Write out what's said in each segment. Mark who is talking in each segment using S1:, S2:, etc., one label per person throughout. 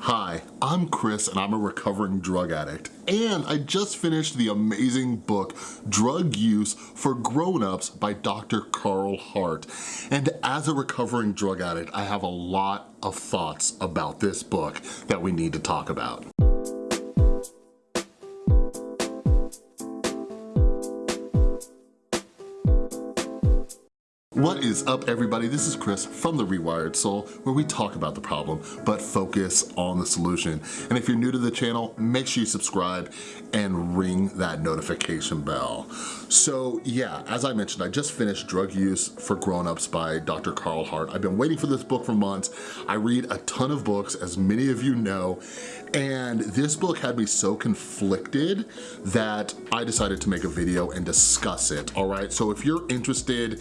S1: Hi, I'm Chris and I'm a recovering drug addict. And I just finished the amazing book, Drug Use for Grown-Ups by Dr. Carl Hart. And as a recovering drug addict, I have a lot of thoughts about this book that we need to talk about. What is up everybody? This is Chris from The Rewired Soul where we talk about the problem but focus on the solution. And if you're new to the channel, make sure you subscribe and ring that notification bell. So yeah, as I mentioned, I just finished Drug Use for Grown-Ups by Dr. Carl Hart. I've been waiting for this book for months. I read a ton of books, as many of you know, and this book had me so conflicted that I decided to make a video and discuss it, all right? So if you're interested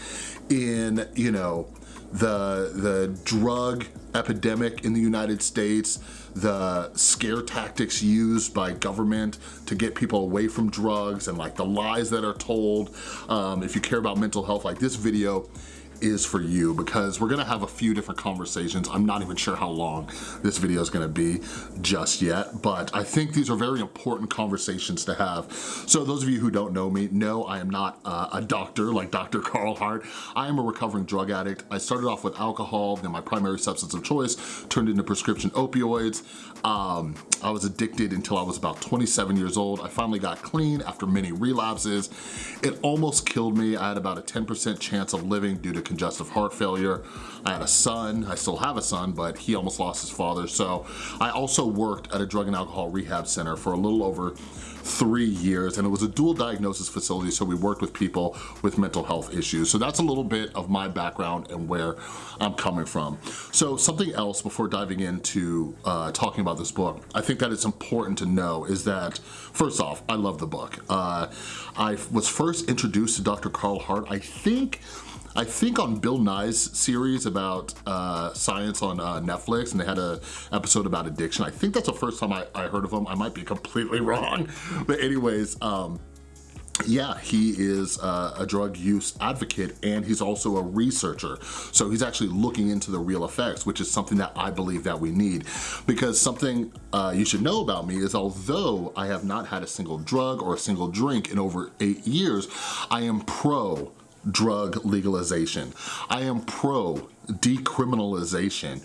S1: in, you know, the, the drug epidemic in the United States, the scare tactics used by government to get people away from drugs and like the lies that are told. Um, if you care about mental health, like this video is for you because we're gonna have a few different conversations. I'm not even sure how long this video is gonna be just yet, but I think these are very important conversations to have. So those of you who don't know me, know I am not uh, a doctor like Dr. Carl Hart. I am a recovering drug addict. I started off with alcohol, then my primary substance of choice turned into prescription opioids. Um, I was addicted until I was about 27 years old. I finally got clean after many relapses. It almost killed me. I had about a 10% chance of living due to congestive heart failure. I had a son, I still have a son, but he almost lost his father. So I also worked at a drug and alcohol rehab center for a little over three years and it was a dual diagnosis facility so we worked with people with mental health issues. So that's a little bit of my background and where I'm coming from. So something else before diving into uh, talking about this book, I think that it's important to know is that, first off, I love the book. Uh, I was first introduced to Dr. Carl Hart, I think I think on Bill Nye's series about uh, science on uh, Netflix, and they had an episode about addiction. I think that's the first time I, I heard of him. I might be completely wrong. But anyways, um, yeah, he is uh, a drug use advocate and he's also a researcher. So he's actually looking into the real effects, which is something that I believe that we need. Because something uh, you should know about me is although I have not had a single drug or a single drink in over eight years, I am pro drug legalization. I am pro decriminalization.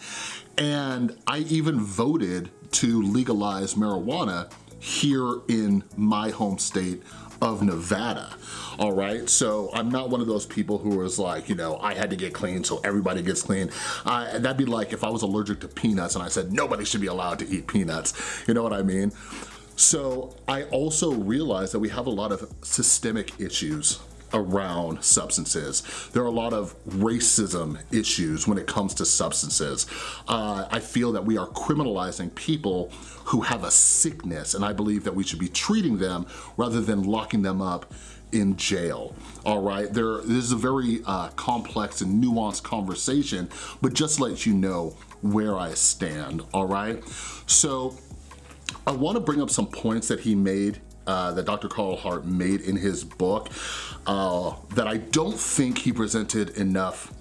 S1: And I even voted to legalize marijuana here in my home state of Nevada, all right? So I'm not one of those people who is like, you know, I had to get clean so everybody gets clean. Uh, that'd be like if I was allergic to peanuts and I said nobody should be allowed to eat peanuts, you know what I mean? So I also realize that we have a lot of systemic issues around substances. There are a lot of racism issues when it comes to substances. Uh, I feel that we are criminalizing people who have a sickness and I believe that we should be treating them rather than locking them up in jail, all right? There, this is a very uh, complex and nuanced conversation, but just let you know where I stand, all right? So I wanna bring up some points that he made uh, that Dr. Carl Hart made in his book uh, that I don't think he presented enough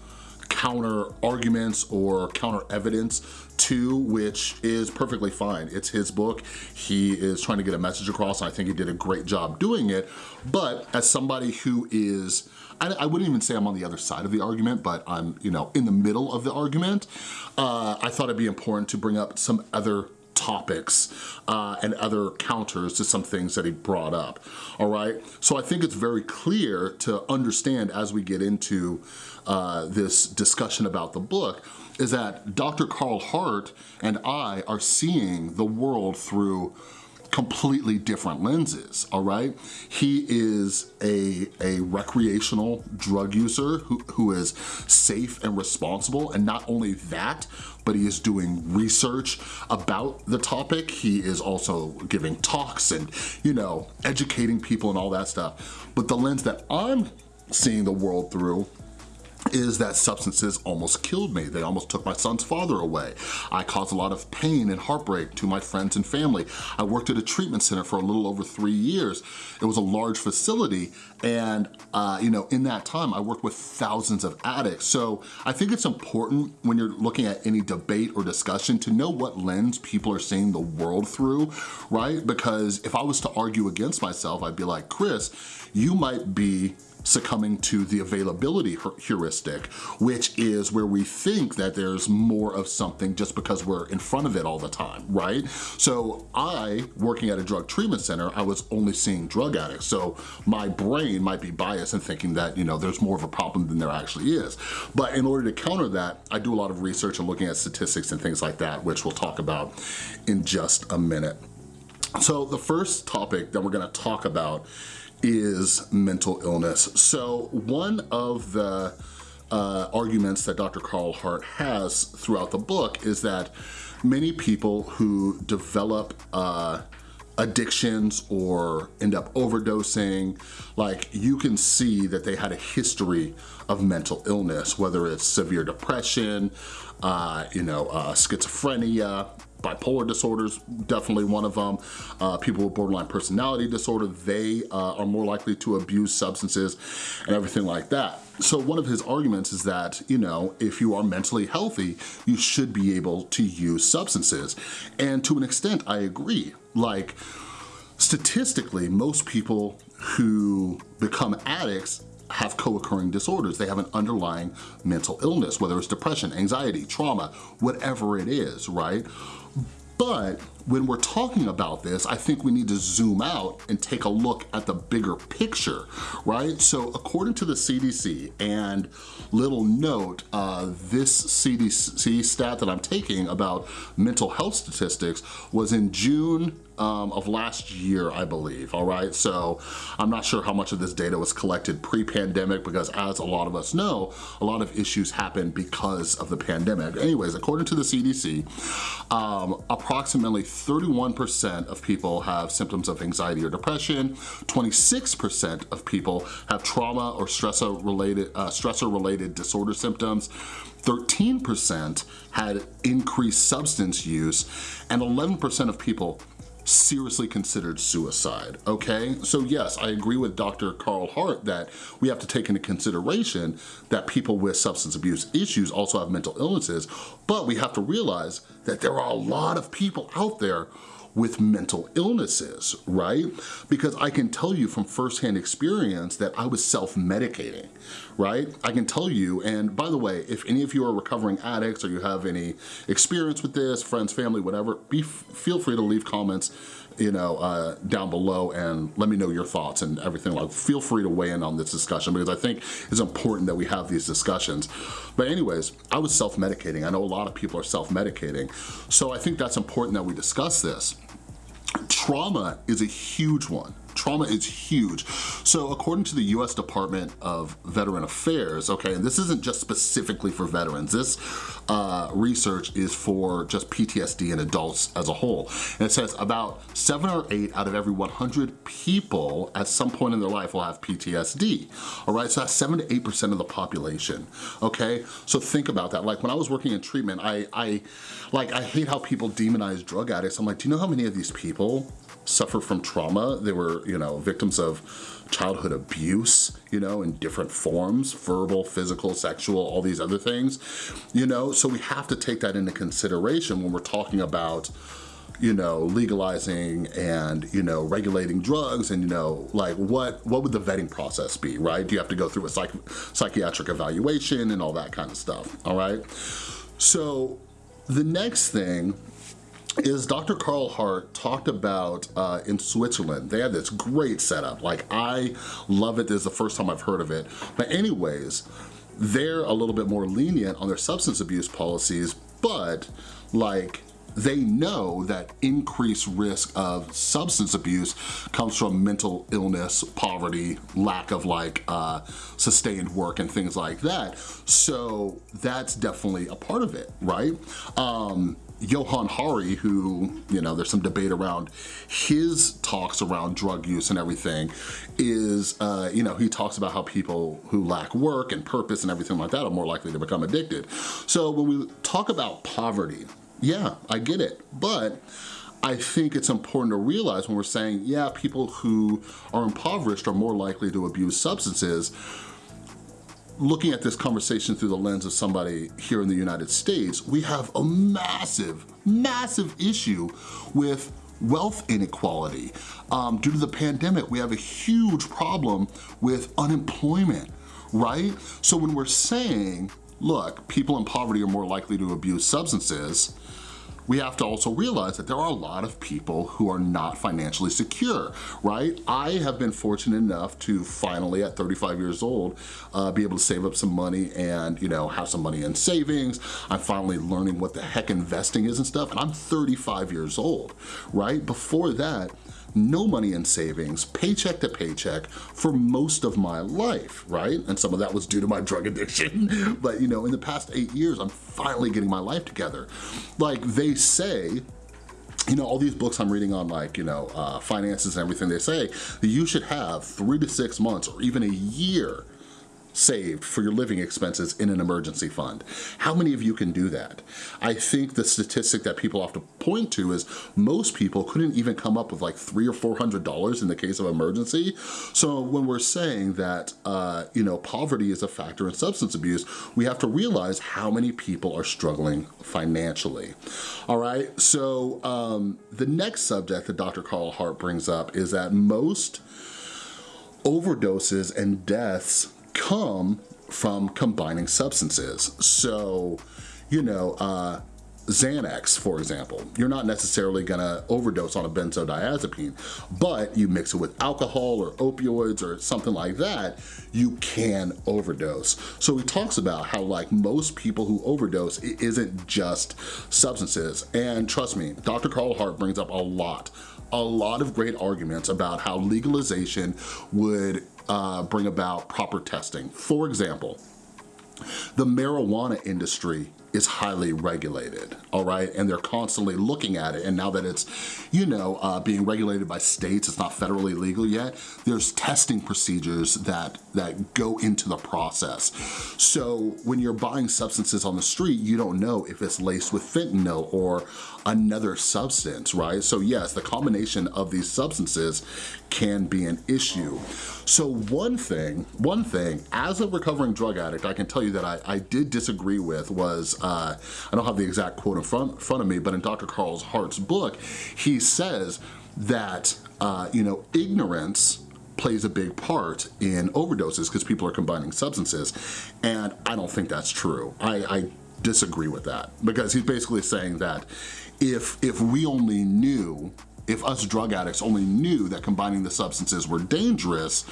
S1: counter arguments or counter evidence to, which is perfectly fine. It's his book. He is trying to get a message across. And I think he did a great job doing it. But as somebody who is, I, I, wouldn't even say I'm on the other side of the argument, but I'm, you know, in the middle of the argument, uh, I thought it'd be important to bring up some other topics uh, and other counters to some things that he brought up, all right? So I think it's very clear to understand as we get into uh, this discussion about the book is that Dr. Carl Hart and I are seeing the world through completely different lenses, all right? He is a, a recreational drug user who, who is safe and responsible, and not only that, but he is doing research about the topic. He is also giving talks and, you know, educating people and all that stuff. But the lens that I'm seeing the world through is that substances almost killed me. They almost took my son's father away. I caused a lot of pain and heartbreak to my friends and family. I worked at a treatment center for a little over three years. It was a large facility and uh, you know, in that time I worked with thousands of addicts. So I think it's important when you're looking at any debate or discussion to know what lens people are seeing the world through, right? Because if I was to argue against myself, I'd be like, Chris, you might be succumbing to the availability heuristic, which is where we think that there's more of something just because we're in front of it all the time, right? So I, working at a drug treatment center, I was only seeing drug addicts. So my brain might be biased in thinking that, you know, there's more of a problem than there actually is. But in order to counter that, I do a lot of research and looking at statistics and things like that, which we'll talk about in just a minute. So the first topic that we're gonna talk about is mental illness. So one of the uh, arguments that Dr. Carl Hart has throughout the book is that many people who develop uh, addictions or end up overdosing, like you can see that they had a history of mental illness, whether it's severe depression, uh, you know, uh, schizophrenia, bipolar disorders, definitely one of them. Uh, people with borderline personality disorder, they uh, are more likely to abuse substances and everything like that. So one of his arguments is that, you know, if you are mentally healthy, you should be able to use substances. And to an extent, I agree. Like, statistically, most people who become addicts have co-occurring disorders. They have an underlying mental illness, whether it's depression, anxiety, trauma, whatever it is, right? But when we're talking about this, I think we need to zoom out and take a look at the bigger picture, right? So according to the CDC, and little note, uh, this CDC stat that I'm taking about mental health statistics was in June um, of last year, I believe, all right? So I'm not sure how much of this data was collected pre-pandemic because as a lot of us know, a lot of issues happen because of the pandemic. Anyways, according to the CDC, um, approximately 31% of people have symptoms of anxiety or depression, 26% of people have trauma or stressor-related uh, stressor-related disorder symptoms, 13% had increased substance use, and 11% of people seriously considered suicide, okay? So yes, I agree with Dr. Carl Hart that we have to take into consideration that people with substance abuse issues also have mental illnesses, but we have to realize that there are a lot of people out there with mental illnesses, right? Because I can tell you from firsthand experience that I was self-medicating, right? I can tell you, and by the way, if any of you are recovering addicts or you have any experience with this, friends, family, whatever, be feel free to leave comments you know, uh, down below and let me know your thoughts and everything. Like, feel free to weigh in on this discussion because I think it's important that we have these discussions. But anyways, I was self-medicating. I know a lot of people are self-medicating. So I think that's important that we discuss this. Trauma is a huge one. Trauma is huge. So according to the US Department of Veteran Affairs, okay, and this isn't just specifically for veterans, this uh, research is for just PTSD in adults as a whole. And it says about seven or eight out of every 100 people at some point in their life will have PTSD, all right? So that's seven to 8% of the population, okay? So think about that. Like when I was working in treatment, I, I, like, I hate how people demonize drug addicts. I'm like, do you know how many of these people suffer from trauma. They were, you know, victims of childhood abuse, you know, in different forms, verbal, physical, sexual, all these other things, you know? So we have to take that into consideration when we're talking about you know, legalizing and, you know, regulating drugs and, you know, like what, what would the vetting process be, right? Do you have to go through a psych psychiatric evaluation and all that kind of stuff, all right? So the next thing is Dr. Carl Hart talked about uh, in Switzerland. They had this great setup. Like, I love it. This is the first time I've heard of it. But anyways, they're a little bit more lenient on their substance abuse policies, but like, they know that increased risk of substance abuse comes from mental illness, poverty, lack of like uh, sustained work and things like that. So that's definitely a part of it, right? Um, Johann Hari, who, you know, there's some debate around his talks around drug use and everything, is, uh, you know, he talks about how people who lack work and purpose and everything like that are more likely to become addicted. So when we talk about poverty, yeah, I get it, but I think it's important to realize when we're saying, yeah, people who are impoverished are more likely to abuse substances, looking at this conversation through the lens of somebody here in the United States, we have a massive, massive issue with wealth inequality. Um, due to the pandemic, we have a huge problem with unemployment, right? So when we're saying, look, people in poverty are more likely to abuse substances, we have to also realize that there are a lot of people who are not financially secure, right? I have been fortunate enough to finally, at 35 years old, uh, be able to save up some money and, you know, have some money in savings. I'm finally learning what the heck investing is and stuff, and I'm 35 years old, right? Before that, no money in savings, paycheck to paycheck for most of my life, right? And some of that was due to my drug addiction. but you know, in the past eight years, I'm finally getting my life together. Like they say, you know, all these books I'm reading on like, you know, uh, finances and everything, they say that you should have three to six months or even a year saved for your living expenses in an emergency fund. How many of you can do that? I think the statistic that people to point to is most people couldn't even come up with like three or four hundred dollars in the case of emergency. So when we're saying that, uh, you know, poverty is a factor in substance abuse, we have to realize how many people are struggling financially. All right, so um, the next subject that Dr. Carl Hart brings up is that most overdoses and deaths come from combining substances. So, you know, uh, Xanax, for example, you're not necessarily gonna overdose on a benzodiazepine, but you mix it with alcohol or opioids or something like that, you can overdose. So he talks about how like most people who overdose, it isn't just substances. And trust me, Dr. Carl Hart brings up a lot, a lot of great arguments about how legalization would uh, bring about proper testing. For example, the marijuana industry is highly regulated, all right? And they're constantly looking at it. And now that it's, you know, uh, being regulated by states, it's not federally legal yet, there's testing procedures that, that go into the process. So when you're buying substances on the street, you don't know if it's laced with fentanyl or another substance, right? So yes, the combination of these substances can be an issue. So one thing, one thing, as a recovering drug addict, I can tell you that I, I did disagree with was, uh, I don't have the exact quote in front, front of me, but in Dr. Carl Hart's book, he says that, uh, you know, ignorance plays a big part in overdoses because people are combining substances. And I don't think that's true. I, I disagree with that because he's basically saying that if, if we only knew if us drug addicts only knew that combining the substances were dangerous,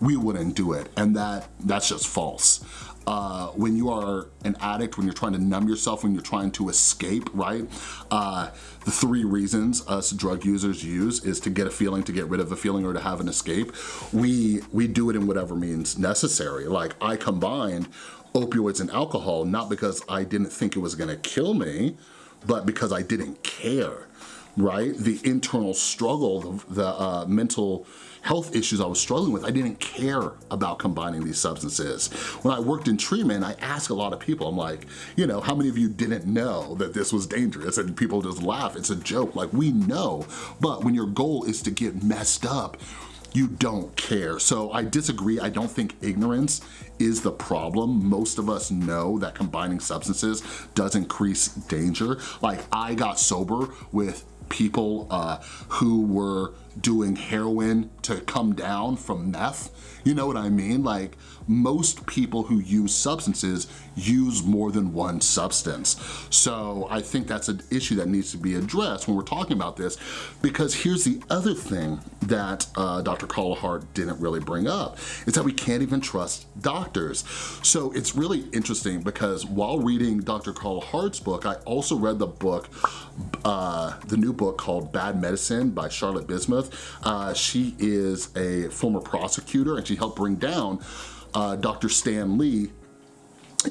S1: we wouldn't do it. And that that's just false. Uh, when you are an addict, when you're trying to numb yourself, when you're trying to escape, right? Uh, the three reasons us drug users use is to get a feeling, to get rid of a feeling, or to have an escape. We, we do it in whatever means necessary. Like I combined opioids and alcohol, not because I didn't think it was gonna kill me, but because I didn't care right? The internal struggle, the, the uh, mental health issues I was struggling with, I didn't care about combining these substances. When I worked in treatment, I asked a lot of people, I'm like, you know, how many of you didn't know that this was dangerous? And people just laugh, it's a joke, like we know. But when your goal is to get messed up, you don't care. So I disagree. I don't think ignorance is the problem. Most of us know that combining substances does increase danger. Like I got sober with people uh, who were doing heroin to come down from meth. You know what I mean? Like most people who use substances use more than one substance. So I think that's an issue that needs to be addressed when we're talking about this because here's the other thing that uh, Dr. Carl Hart didn't really bring up is that we can't even trust doctors. So it's really interesting because while reading Dr. Carl Hart's book, I also read the book, uh, the new book called Bad Medicine by Charlotte Bismuth. Uh, she is a former prosecutor and she helped bring down uh, Dr. Stan Li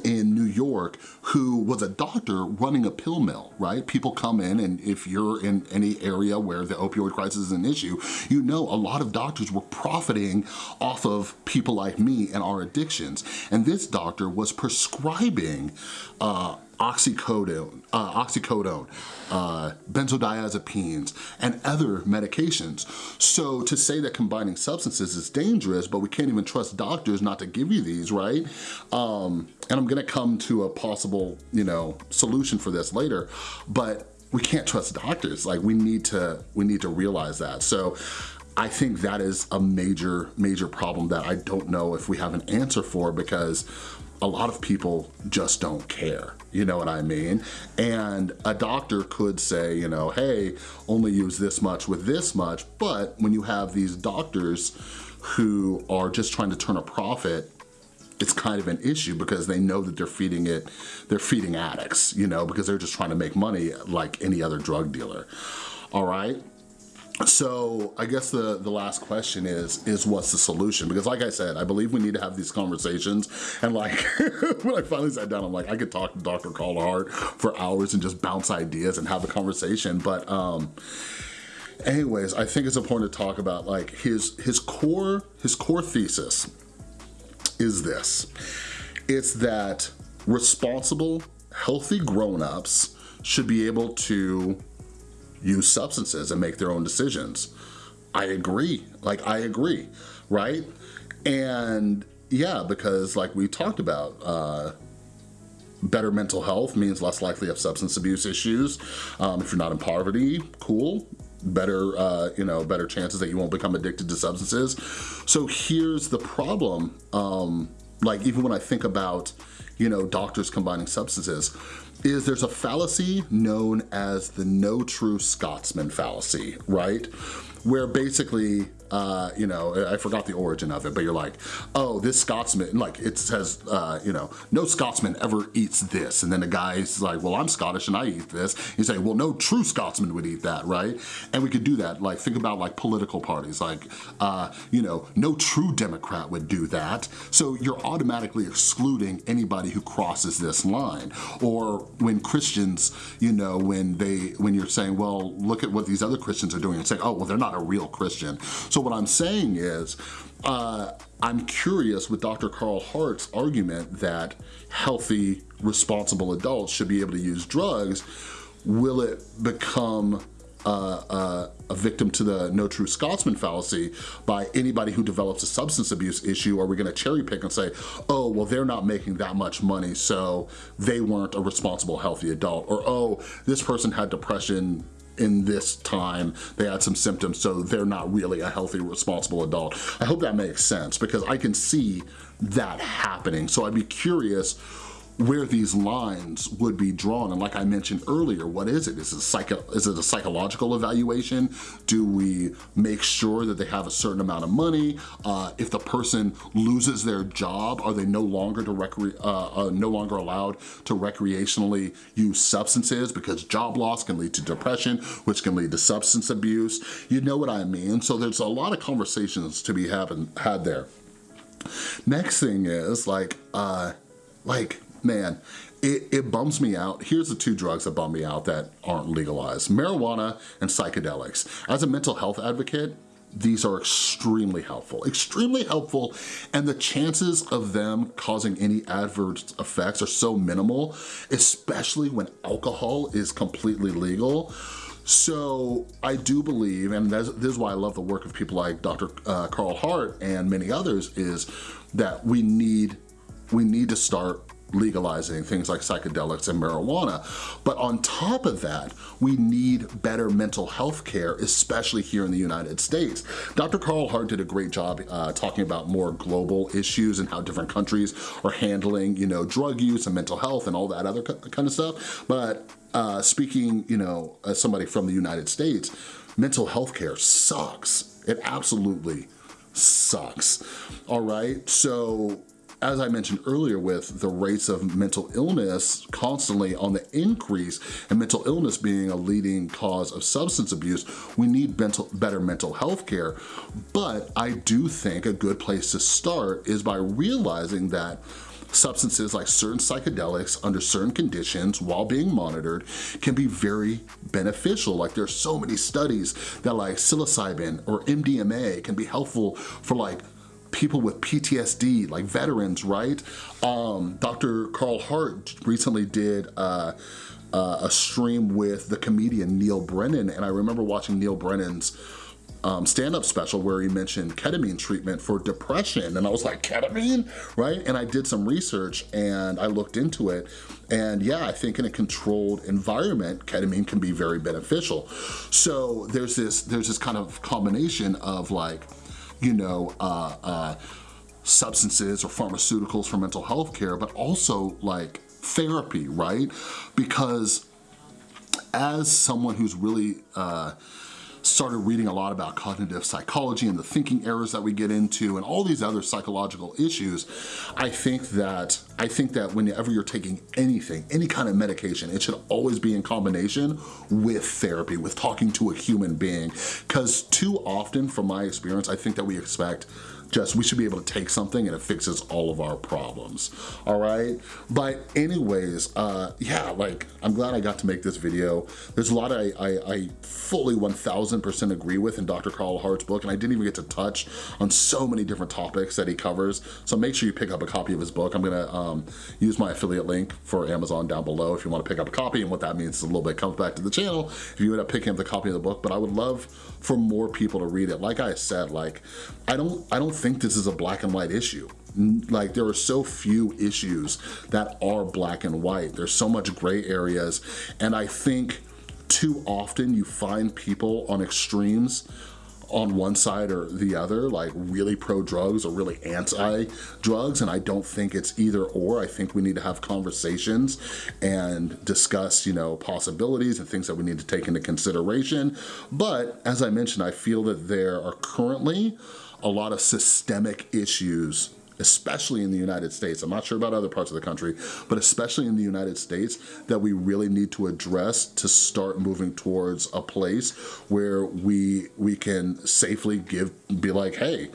S1: in New York who was a doctor running a pill mill, right? People come in and if you're in any area where the opioid crisis is an issue, you know a lot of doctors were profiting off of people like me and our addictions. And this doctor was prescribing uh, oxycodone, uh, oxycodone uh, benzodiazepines, and other medications. So to say that combining substances is dangerous, but we can't even trust doctors not to give you these, right? Um, and I'm gonna come to a possible, you know, solution for this later, but we can't trust doctors. Like we need to, we need to realize that. So I think that is a major, major problem that I don't know if we have an answer for because a lot of people just don't care, you know what I mean? And a doctor could say, you know, hey, only use this much with this much, but when you have these doctors who are just trying to turn a profit it's kind of an issue because they know that they're feeding it, they're feeding addicts, you know, because they're just trying to make money like any other drug dealer, all right? So I guess the, the last question is, is what's the solution? Because like I said, I believe we need to have these conversations. And like, when I finally sat down, I'm like, I could talk to Dr. Carl Hart for hours and just bounce ideas and have a conversation. But um, anyways, I think it's important to talk about like his, his core, his core thesis is this. It's that responsible, healthy grown-ups should be able to use substances and make their own decisions. I agree, like I agree, right? And yeah, because like we talked about, uh, better mental health means less likely of substance abuse issues. Um, if you're not in poverty, cool. Better, uh, you know, better chances that you won't become addicted to substances. So here's the problem. Um, like even when I think about, you know, doctors combining substances, is there's a fallacy known as the no true Scotsman fallacy, right? Where basically uh, you know, I forgot the origin of it, but you're like, oh, this Scotsman, like it says, uh, you know, no Scotsman ever eats this. And then the guy's like, well, I'm Scottish and I eat this. You say, well, no true Scotsman would eat that, right? And we could do that. Like think about like political parties, like, uh, you know, no true Democrat would do that. So you're automatically excluding anybody who crosses this line. Or when Christians, you know, when they, when you're saying, well, look at what these other Christians are doing and say, oh, well, they're not a real Christian. So so what I'm saying is, uh, I'm curious with Dr. Carl Hart's argument that healthy, responsible adults should be able to use drugs, will it become uh, uh, a victim to the no true Scotsman fallacy by anybody who develops a substance abuse issue? Are we gonna cherry pick and say, oh, well, they're not making that much money, so they weren't a responsible, healthy adult. Or, oh, this person had depression in this time they had some symptoms so they're not really a healthy responsible adult. I hope that makes sense because I can see that happening. So I'd be curious where these lines would be drawn. And like I mentioned earlier, what is it? Is it, psycho is it a psychological evaluation? Do we make sure that they have a certain amount of money? Uh, if the person loses their job, are they no longer to recre uh, uh, no longer allowed to recreationally use substances because job loss can lead to depression, which can lead to substance abuse. You know what I mean? So there's a lot of conversations to be having had there. Next thing is like, uh, like man, it, it, bums me out. Here's the two drugs that bum me out that aren't legalized. Marijuana and psychedelics. As a mental health advocate, these are extremely helpful, extremely helpful, and the chances of them causing any adverse effects are so minimal, especially when alcohol is completely legal. So I do believe, and this is why I love the work of people like Dr. Uh, Carl Hart and many others, is that we need, we need to start legalizing things like psychedelics and marijuana. But on top of that, we need better mental health care, especially here in the United States. Dr. Carl Hart did a great job uh, talking about more global issues and how different countries are handling, you know, drug use and mental health and all that other kind of stuff. But uh, speaking, you know, as somebody from the United States, mental health care sucks. It absolutely sucks. All right, so as I mentioned earlier with the rates of mental illness constantly on the increase and mental illness being a leading cause of substance abuse, we need mental, better mental health care. But I do think a good place to start is by realizing that substances like certain psychedelics under certain conditions while being monitored can be very beneficial. Like there's so many studies that like psilocybin or MDMA can be helpful for like people with PTSD, like veterans, right? Um, Dr. Carl Hart recently did uh, uh, a stream with the comedian Neal Brennan, and I remember watching Neal Brennan's um, stand-up special where he mentioned ketamine treatment for depression and I was like ketamine right and I did some research and I looked into it and yeah I think in a controlled environment ketamine can be very beneficial so there's this there's this kind of combination of like you know, uh, uh, substances or pharmaceuticals for mental health care, but also like therapy, right? Because as someone who's really uh, started reading a lot about cognitive psychology and the thinking errors that we get into and all these other psychological issues, I think that I think that whenever you're taking anything, any kind of medication, it should always be in combination with therapy, with talking to a human being. Because too often, from my experience, I think that we expect just we should be able to take something and it fixes all of our problems all right? But anyways uh yeah like i'm glad i got to make this video. There's a lot I, I, I fully 1000% agree with in dr carl hart's book and i didn't even get to touch on so many different topics that he covers. So make sure you pick up a copy of his book. I'm gonna um, use my affiliate link for amazon down below if you want to pick up a copy and what that means is a little bit comes back to the channel if you end up picking up the copy of the book. But i would love for more people to read it like i said like i don't i don't think this is a black and white issue. Like there are so few issues that are black and white. There's so much gray areas. And I think too often you find people on extremes on one side or the other, like really pro-drugs or really anti-drugs, and I don't think it's either or. I think we need to have conversations and discuss, you know, possibilities and things that we need to take into consideration. But as I mentioned, I feel that there are currently a lot of systemic issues especially in the United States, I'm not sure about other parts of the country, but especially in the United States, that we really need to address to start moving towards a place where we, we can safely give, be like, hey,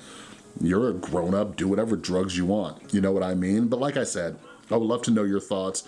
S1: you're a grown up, do whatever drugs you want. You know what I mean? But like I said, I would love to know your thoughts.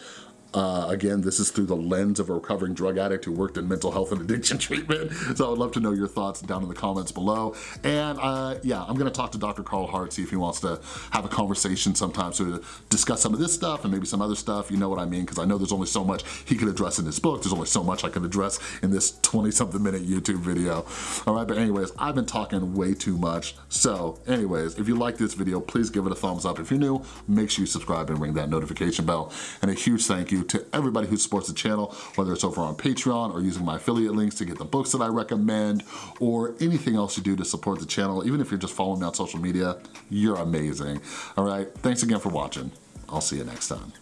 S1: Uh, again, this is through the lens of a recovering drug addict who worked in mental health and addiction treatment. So I would love to know your thoughts down in the comments below. And uh, yeah, I'm gonna talk to Dr. Carl Hart, see if he wants to have a conversation sometime to discuss some of this stuff and maybe some other stuff, you know what I mean? Because I know there's only so much he could address in his book. There's only so much I could address in this 20 something minute YouTube video. All right, but anyways, I've been talking way too much. So anyways, if you like this video, please give it a thumbs up. If you're new, make sure you subscribe and ring that notification bell. And a huge thank you to everybody who supports the channel, whether it's over on Patreon or using my affiliate links to get the books that I recommend or anything else you do to support the channel. Even if you're just following me on social media, you're amazing. All right, thanks again for watching. I'll see you next time.